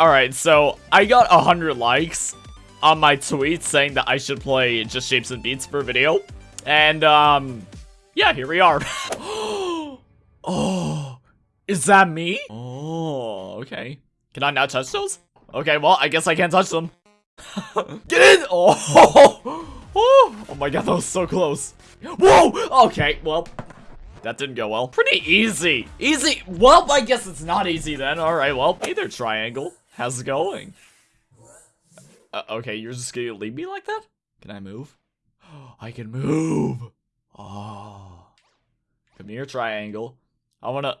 Alright, so I got 100 likes on my tweet saying that I should play Just Shapes and Beats for a video. And, um, yeah, here we are. oh, is that me? Oh, okay. Can I not touch those? Okay, well, I guess I can't touch them. Get in! Oh, oh, oh my god, that was so close. Whoa! Okay, well, that didn't go well. Pretty easy. Easy. Well, I guess it's not easy then. All right, well, hey there, triangle. How's it going? Uh, okay, you're just gonna leave me like that? Can I move? I can move. Oh. Come here, triangle. I wanna...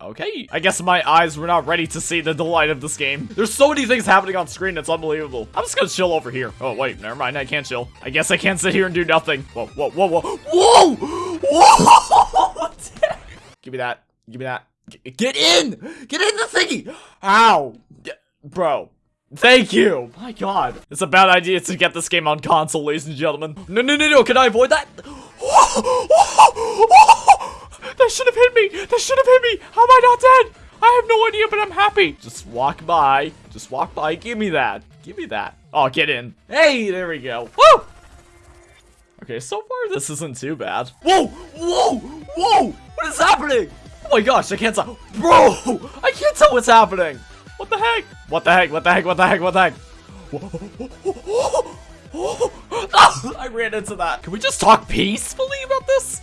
Okay, I guess my eyes were not ready to see the delight of this game. There's so many things happening on screen, it's unbelievable. I'm just gonna chill over here. Oh, wait, never mind, I can't chill. I guess I can't sit here and do nothing. Whoa, whoa, whoa, whoa. Whoa! Whoa! Give me that. Give me that. Get in! Get in the thingy! Ow! Bro. Thank you! My god. It's a bad idea to get this game on console, ladies and gentlemen. No, no, no, no, can I avoid that? That should have hit me! That should have hit me! How am I not dead? I have no idea, but I'm happy. Just walk by. Just walk by. Give me that. Give me that. Oh, get in. Hey, there we go. Woo! Okay, so far this isn't too bad. Whoa! Whoa! Whoa! What is happening? Oh my gosh, I can't tell. Bro! I can't tell what's happening. What the heck? What the heck? What the heck? What the heck? What the heck? I ran into that. Can we just talk peacefully about this?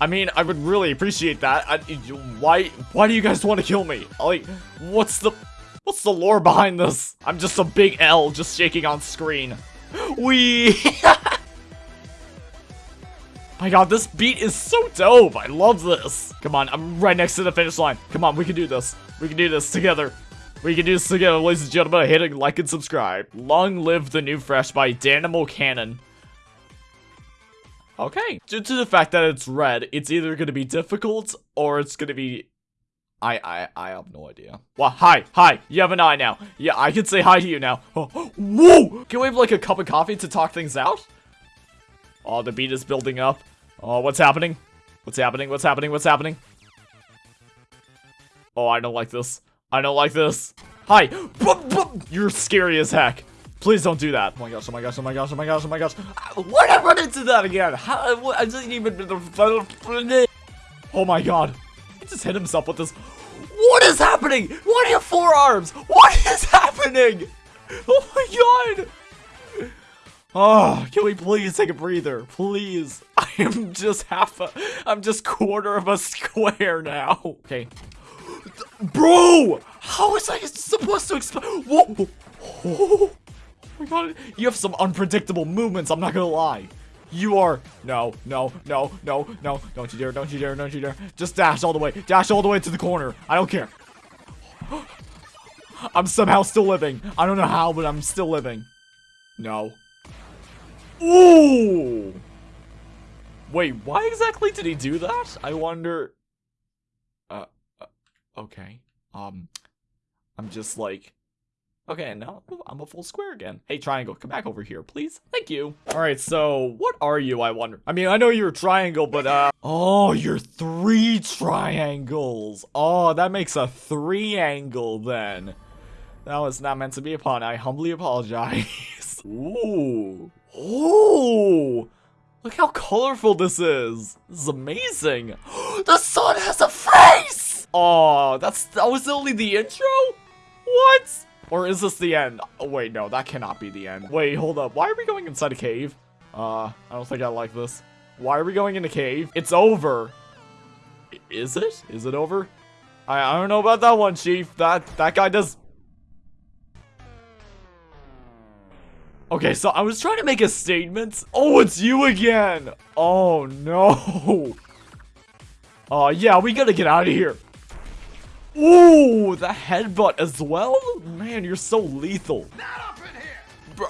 I mean, I would really appreciate that. I, why, why do you guys want to kill me? Like, what's the, what's the lore behind this? I'm just a big L just shaking on screen. We. My god, this beat is so dope. I love this. Come on, I'm right next to the finish line. Come on, we can do this. We can do this together. We can do this together, ladies and gentlemen. Hit a like and subscribe. Long live the new Fresh by Danimal Cannon. Okay. Due to the fact that it's red, it's either going to be difficult or it's going to be... I, I, I have no idea. Well, hi, hi, you have an eye now. Yeah, I can say hi to you now. Whoa! Can we have like a cup of coffee to talk things out? Oh, the beat is building up. Oh, what's happening? What's happening? What's happening? What's happening? Oh, I don't like this. I don't like this. Hi. You're scary as heck. Please don't do that. Oh my gosh, oh my gosh, oh my gosh, oh my gosh, oh my gosh. Why did I run into that again? How, I didn't even... Oh my god. He just hit himself with this. What is happening? What are your forearms? What is happening? Oh my god. Oh, can we please take a breather? Please. I am just half a... I'm just quarter of a square now. Okay. Bro! How is I supposed to explain? Whoa! Oh my god, you have some unpredictable movements, I'm not gonna lie. You are, no, no, no, no, no, don't you dare, don't you dare, don't you dare. Just dash all the way, dash all the way to the corner. I don't care. I'm somehow still living. I don't know how, but I'm still living. No. Ooh! Wait, why exactly did he do that? I wonder... Uh, uh okay. Um, I'm just like... Okay, now I'm a full square again. Hey, triangle, come back over here, please. Thank you. All right, so what are you, I wonder? I mean, I know you're a triangle, but, uh... Oh, you're three triangles. Oh, that makes a three angle, then. That was not meant to be a pun. I humbly apologize. Ooh. Ooh. Look how colorful this is. This is amazing. the sun has a face! Oh, that's that was only the intro? What? Or is this the end? Oh, wait, no, that cannot be the end. Wait, hold up. Why are we going inside a cave? Uh, I don't think I like this. Why are we going in a cave? It's over. Is it? Is it over? I, I don't know about that one, Chief. That, that guy does... Okay, so I was trying to make a statement. Oh, it's you again. Oh, no. Oh, uh, yeah, we gotta get out of here. Ooh, the headbutt as well? Man, you're so lethal.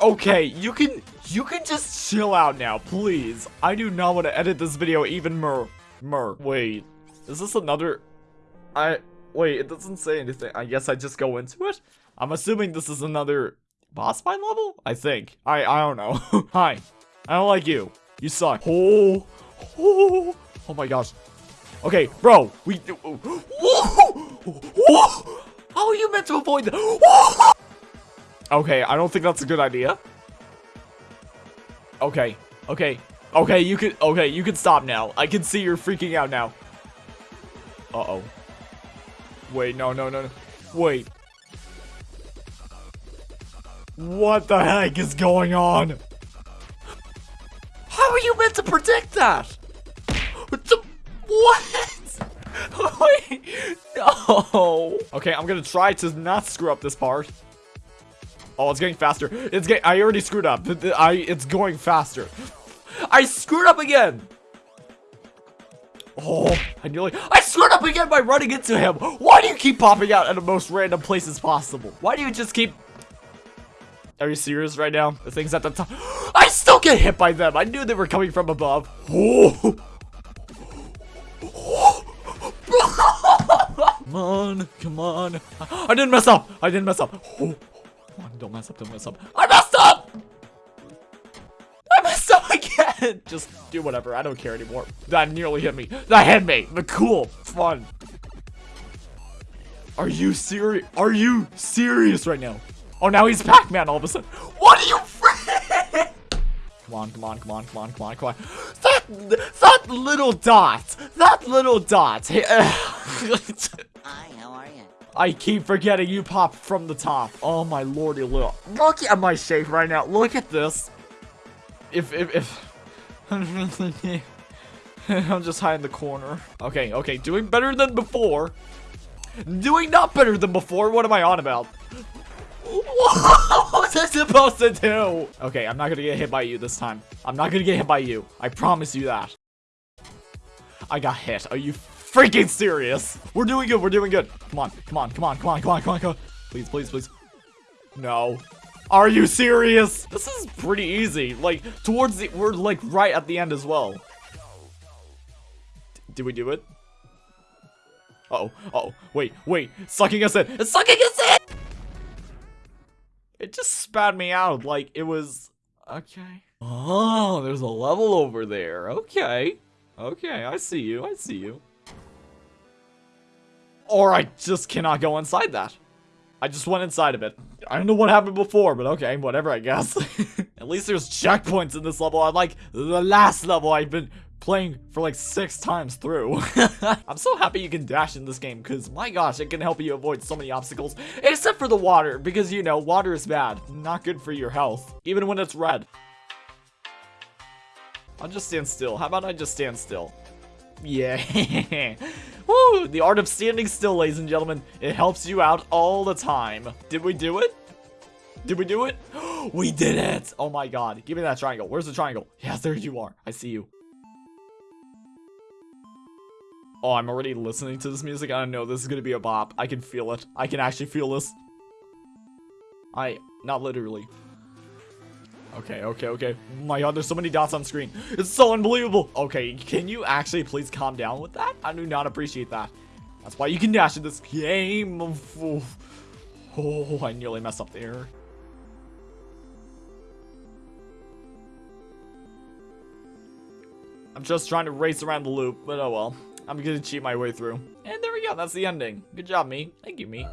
Okay, you can you can just chill out now, please. I do not want to edit this video even more. Mer. Wait, is this another? I wait. It doesn't say anything. I guess I just go into it. I'm assuming this is another boss fight level. I think. I I don't know. Hi, I don't like you. You suck. Oh, oh, oh my gosh. Okay, bro, we. How are you meant to avoid that? Okay, I don't think that's a good idea. Okay, okay, okay, you can, okay, you can stop now. I can see you're freaking out now. Uh-oh. Wait, no, no, no, no. Wait. What the heck is going on? How are you meant to predict that? What? the- what? Wait, no. Okay, I'm gonna try to not screw up this part. Oh, it's getting faster. It's getting. I already screwed up. I. It's going faster. I screwed up again. Oh, I nearly. I screwed up again by running into him. Why do you keep popping out at the most random places possible? Why do you just keep? Are you serious right now? The things at the top. I still get hit by them. I knew they were coming from above. Come on, come on. I didn't mess up. I didn't mess up. Come on, don't mess up, don't mess up. I messed up! I messed up again! Just do whatever, I don't care anymore. That nearly hit me. That hit me! The cool, fun. Are you serious? Are you serious right now? Oh, now he's Pac-Man all of a sudden. What are you Come on, come on, come on, come on, come on, come on. That, that little dot. That little dot. Hi, how are you? I keep forgetting you popped from the top. Oh my lordy little. Look at my shape right now. Look at this. If, if, if. I'm just high in the corner. Okay, okay, doing better than before. Doing not better than before. What am I on about? What was supposed to do? Okay, I'm not gonna get hit by you this time. I'm not gonna get hit by you. I promise you that. I got hit. Are you freaking serious? We're doing good. We're doing good. Come on. Come on. Come on. Come on. Come on. Come on. Come on. Please, please, please. No. Are you serious? This is pretty easy. Like, towards the- we're like right at the end as well. D- did we do it? Uh oh. Uh oh. Wait, wait. Sucking us in. It's sucking us in! It just spat me out like it was... Okay. Oh, there's a level over there. Okay. Okay, I see you. I see you. Or I just cannot go inside that. I just went inside of it. I don't know what happened before, but okay, whatever, I guess. At least there's checkpoints in this level, unlike the last level I've been playing for like six times through. I'm so happy you can dash in this game, because my gosh, it can help you avoid so many obstacles, except for the water, because you know, water is bad. Not good for your health, even when it's red. I'll just stand still. How about I just stand still? Yeah. Woo! The art of standing still, ladies and gentlemen. It helps you out all the time. Did we do it? Did we do it? we did it! Oh my god. Give me that triangle. Where's the triangle? Yes, there you are. I see you. Oh, I'm already listening to this music. I know this is gonna be a bop. I can feel it. I can actually feel this. I, not literally. Okay, okay, okay. Oh my god, there's so many dots on screen. It's so unbelievable. Okay, can you actually please calm down with that? I do not appreciate that. That's why you can dash in this game. Oh, I nearly messed up there. I'm just trying to race around the loop, but oh well. I'm gonna cheat my way through. And there we go, that's the ending. Good job, me. Thank you, me.